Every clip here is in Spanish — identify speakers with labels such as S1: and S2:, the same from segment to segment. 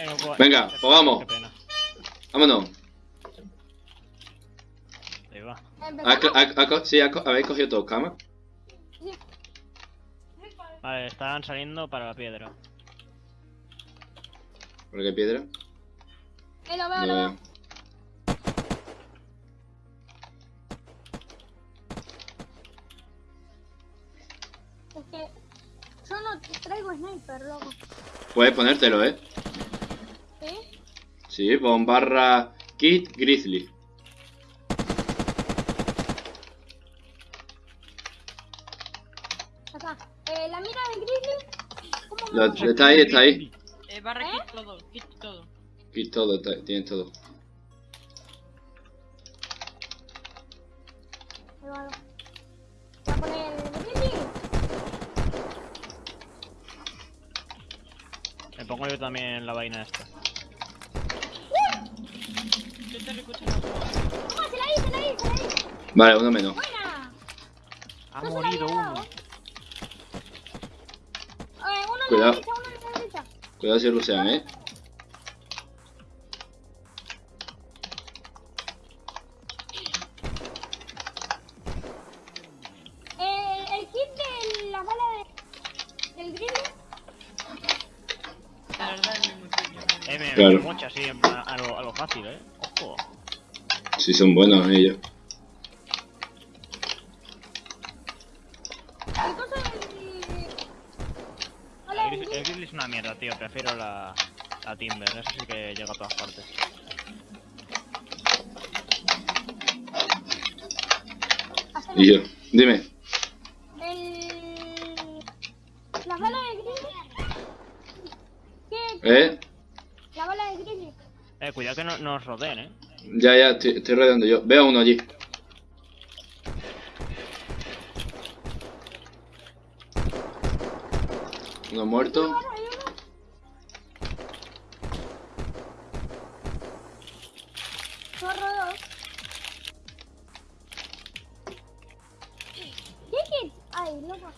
S1: Eh,
S2: Venga, pues vamos.
S1: Qué pena.
S2: Vámonos.
S1: Ahí va.
S2: ¿Ha,
S3: ¿Empezamos?
S2: ha- ha co- sí, ¿habéis cogido todos camas?
S1: Vale, están saliendo para la piedra.
S2: ¿Por qué piedra?
S3: Eh, lo veo,
S2: No
S3: lo
S2: veo.
S3: veo. Es que yo no traigo sniper, loco.
S2: Puedes ponértelo, ¿eh?
S3: ¿Sí?
S2: Pon barra kit grizzly.
S3: Acá. Eh, la mira de Grizzly. ¿Cómo
S2: Lo- está ahí, está ahí.
S4: Eh, barra
S3: ¿Eh?
S4: kit todo, kit todo.
S2: Kit todo, está- tienes todo.
S3: Ahí va, Voy a poner el Grizzly.
S1: Me pongo yo también la vaina esta.
S4: Yo te escuchando.
S3: ¡Ah, se la di, se la di, se la di!
S2: Vale, uno menos.
S3: ¡Buena!
S1: Ha morido uno.
S3: Eh, uno en
S2: Cuidado.
S3: la derecha, uno en la derecha.
S2: Cuidado si rusean, ¿eh?
S3: Eh, el kit de la bala de, del Grizzly.
S4: La verdad es muy pequeño.
S1: Eh, me,
S2: Claro.
S1: me mocha así a lo, a lo fácil, eh. Ojo.
S2: Sí, son buenos ellos.
S3: El. Grizzly
S1: es una mierda, tío. Prefiero la, la Timber. Eso sí que llega a todas partes.
S2: Y yo, dime.
S3: El... La bala de Grizzly. ¿Qué?
S2: ¿Eh?
S3: La bala de Grizzly.
S1: Eh, cuidado que no nos rodeen, eh.
S2: Ya, ya, estoy, estoy rodeando yo. Veo a uno allí. Uno muerto.
S3: Zorro dos. ¿Qué? Ay, loco.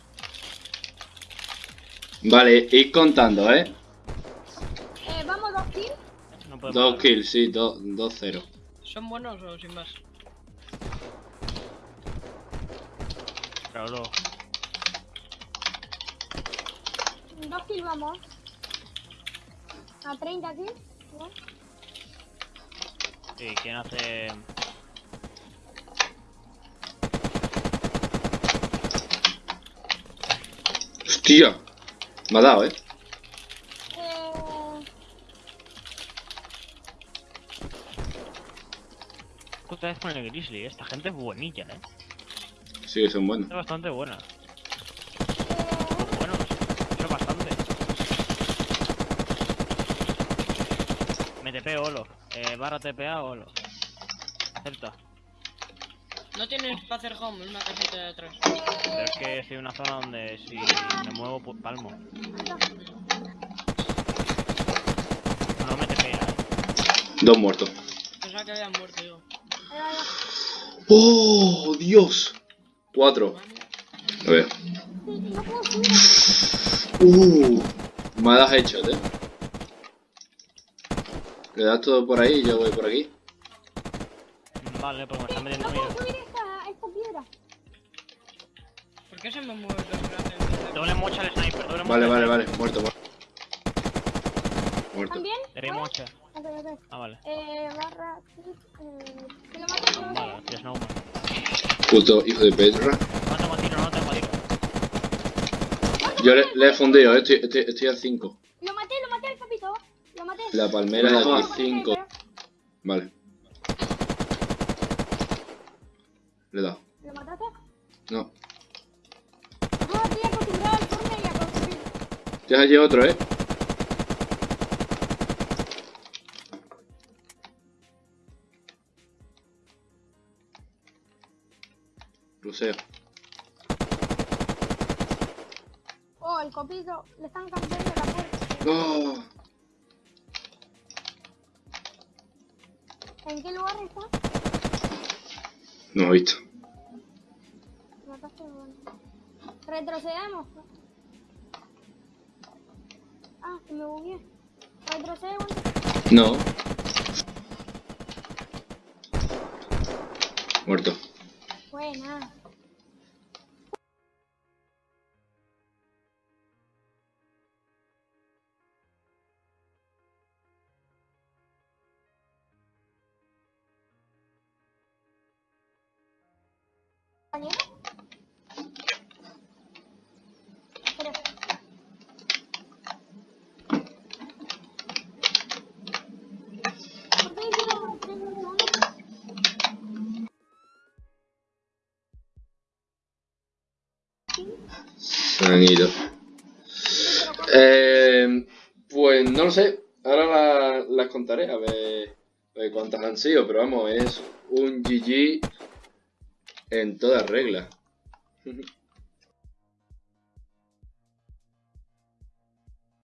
S2: Vale, ir contando, ¿eh?
S3: Eh, vamos dos kills.
S1: No
S2: Dos
S1: parar.
S2: kills, sí, dos, dos cero.
S4: ¿Son buenos o sin más?
S1: Claro, luego.
S3: Dos kills vamos. A 30 kills. ¿no?
S1: Sí, ¿quién hace...?
S2: Hostia. Me ha dado, ¿eh?
S1: Otra vez con el Grizzly, eh. Esta gente es buenilla, eh.
S2: Sí, son buenos.
S1: Es bastante buena.
S3: eh,
S1: Bueno, eso es bastante. Me TP Olo. Eh, barra TPA Olo. Acepta.
S4: No tienes para hacer home, es una casita de atrás.
S1: Pero es que estoy en una zona donde si me muevo, pues palmo. No me TPA, eh.
S2: Dos muertos.
S4: Pensaba que habían muerto,
S3: va.
S2: ¡Oh, Dios! Cuatro. A ver. Uh, malas hechas, ¿eh? Le das todo por ahí y yo voy por aquí.
S1: Vale, pues me están
S3: No
S1: metiendo
S3: puedo
S1: miedo.
S3: subir esta, esta piedra.
S4: ¿Por qué se me mueve el?
S1: Doble mocha al sniper, doble mocha.
S2: Vale,
S1: al
S2: vale, vale. Muerto, muerto. Muerto.
S3: ¿También? ¿Puedes?
S1: mocha. Ah, vale.
S3: Eh, barra... Eh, lo mato.
S1: Vale, tío Snowman.
S2: Puto hijo de Petra.
S1: No tengo tiro, no tengo tiro.
S2: Yo le, le he fundido, ¿eh? estoy, estoy, estoy a 5. La palmera de aquí
S3: lo
S2: 5.
S3: maté,
S2: Vale. Le he dado.
S3: ¿Lo mataste?
S2: No.
S3: Ah, estoy acostumbrado al Fortnite y a construir.
S2: Tienes allí otro, ¿eh? Ruseo.
S3: Oh, el copito. Le están cambiando la puerta.
S2: ¡Oh!
S3: ¿En qué lugar está?
S2: No he visto.
S3: Mataste, bueno. Retrocedamos. Ah, que me bugué. Retrocede.
S2: No. Muerto.
S3: Buena. ¿Compañero?
S2: Han ido. Eh, pues no lo sé. Ahora la- las contaré a ver, a ver cuántas han sido. Pero vamos, es un GG en toda regla.